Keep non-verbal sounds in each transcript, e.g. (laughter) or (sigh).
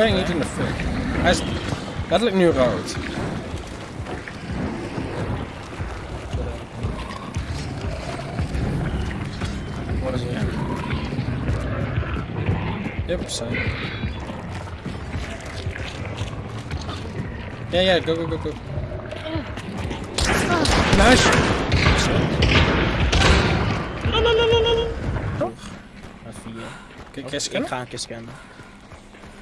brengt niet in de fik. Hij is letterlijk nu rood. Wat is het? Yep, zijn. Ja, ja, go, go, go, go. Nice. Met vier. Kijk, Of jij Ik ga een keer scannen.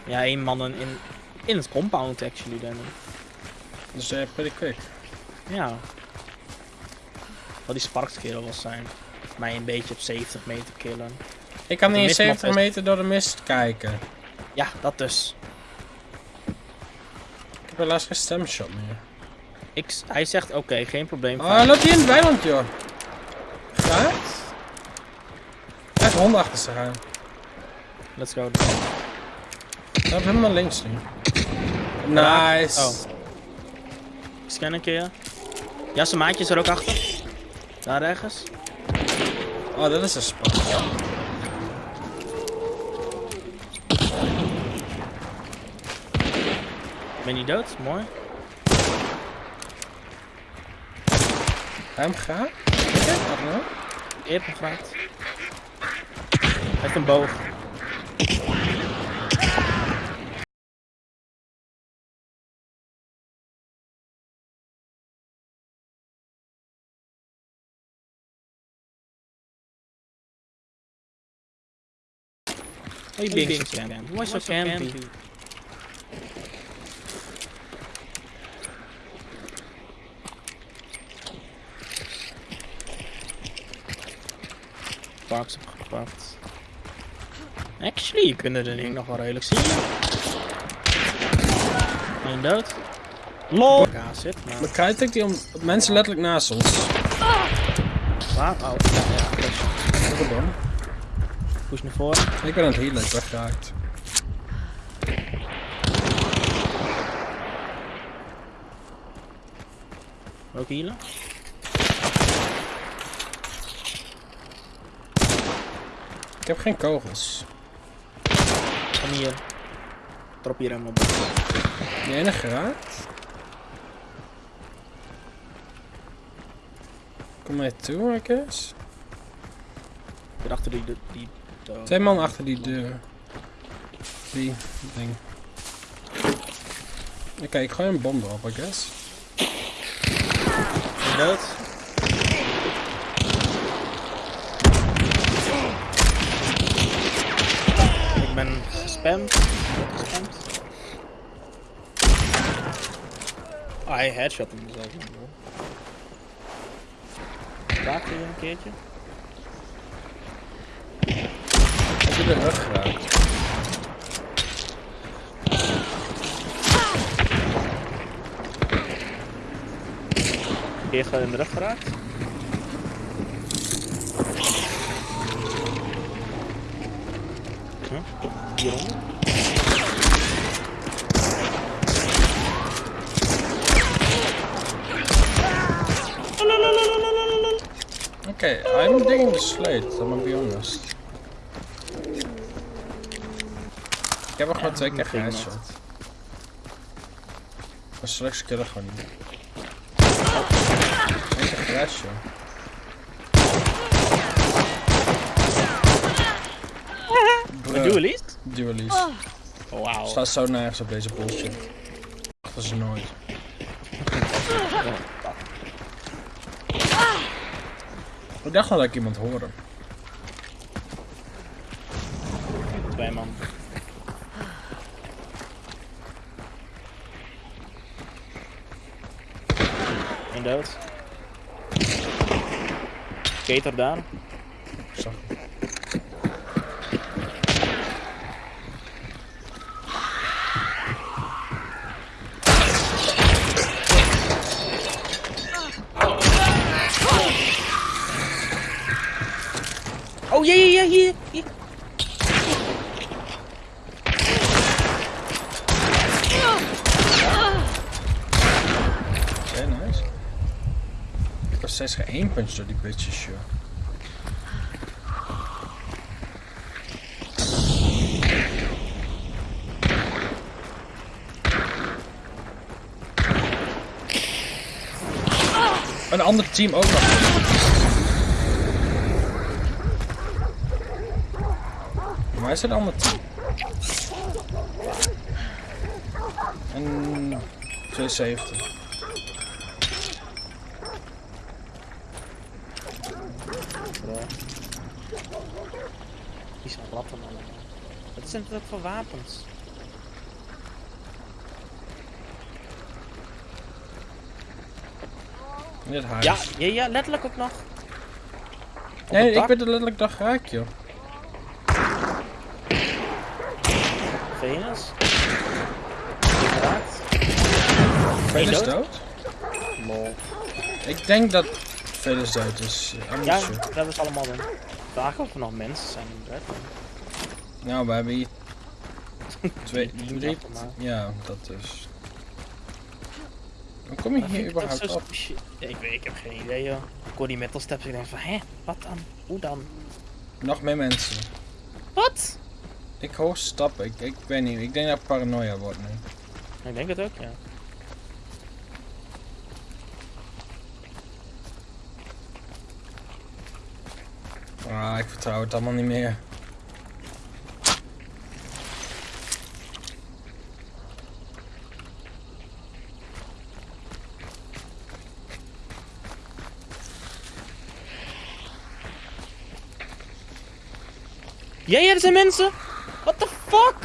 Ja, één man in, in het compound actually dan. Dus uh, pretty quick. Ja. Wat die Sparks kerel was zijn. Mij een beetje op 70 meter killen. Ik kan niet eens mistmap 70 is- meter door de mist kijken. Ja, dat dus. Ik heb helaas geen stemshot meer. Ik, hij zegt oké, geen probleem. Oh, hij loopt hier in het weiland, joh. Gaat? Hij heeft honden achter zich aan. Let's go. Hij heeft helemaal links nu. Nice. Oh. Ik scan een keer. Ja, zijn maatje is er ook achter. Daar ergens. Oh, dat is een spot. Ben je dood? Mooi. Hij hem gaat? Wat nou? Eer gevraagd. Hij heeft een boog. Oh, je being so campy. Why so campy? Parks opgepakt. Actually, je kunt er ding nog wel redelijk zien. Eén dood. LOL! Zit maar. Ik die om mensen letterlijk naast ons. Waar? Oh, ja, ja. Wat dan? Push naar voren. Ik ben aan het healen, ik ben geraakt. Ook healen. Ik heb geen kogels. Kom hier. Drop hier helemaal op. Die ene geraakt. Kom mij toe, I guess. Hier achter die... die. Twee man achter die deur. Die ding. Oké, ik gooi een bom erop, I guess. Dood. Ik ben gespamd. Gespamd. Oh, hij headshot hem zelf. Raak je een keertje? Ik heb de rug geraakt. Keer gewoon in de rug geraakt. Huh? Hieronder. Okay, I'm digging the slate, I'm gonna be honest. Ik heb er gewoon twee keer geheadshot. Maar straks killen gewoon niet. Keer geheadshot. Een duelist? Duelist. Oh, Wauw. Staat zo nergens op deze bullshit. Dat is nooit. Ik dacht al dat ik iemand hoorde. Twee man. Eén dood. Daar. Oh, ja, ja, ja, hier. proces geëindigd door die bitches, joh. Een ander team ook nog. Waar is het ander team? Een 270. Die zijn ratten allemaal. Wat zijn dat voor wapens? Dit huis. Ja, ja, ja, letterlijk ook nog. Op nee, ik ben er letterlijk dag geraakt, joh. Venus. Geraakt. Is dood? dood? Lol. Ik denk dat veel is dood is. I'm not Ja, dat hebben ze allemaal doen. Vragen of er nog mensen zijn in bed. Nou, we hebben hier (laughs) twee, drie. mij. Ja, dat is. Hoe kom je hier dat überhaupt zo op? Ik, weet, ik heb geen idee joh. Ik hoor die metal steps en ik denk van, hè, wat dan? Hoe dan? Nog meer mensen. Wat? Ik hoor stappen. Ik, ik weet niet. Ik denk dat ik paranoia word nu. Ik denk het ook, ja. Ah, ik vertrouw het allemaal niet meer. Ja, ja, er zijn mensen! What the fuck?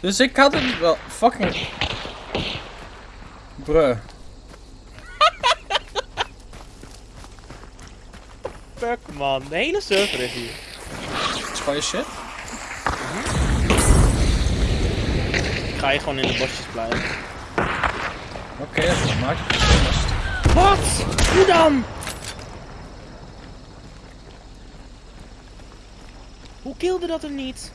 Dus ik had het wel fucking. Bruh. Fuck man, de hele server is hier. Is je shit? Ik ga hier gewoon in de bosjes blijven. Oké, dat maakt het. Wat? Hoe dan? Hoe kilde dat hem niet?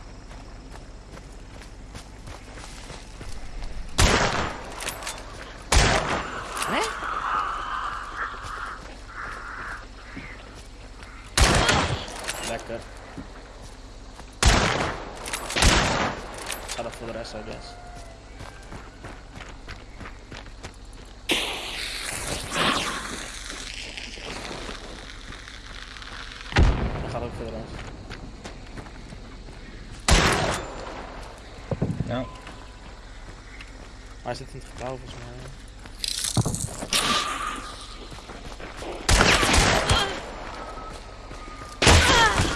Hè? Lekker. Ga dat voor de rest, I guess. Dat gaat ook voor de rest. Nou, Maar hij zit in het gebouw volgens mij.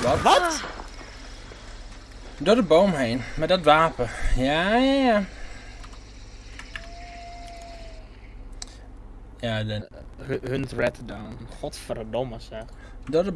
Wat? Wat? Door de boom heen. Met dat wapen. Ja, ja, ja. Ja, de, Hunt red down. Godverdomme zeg. door de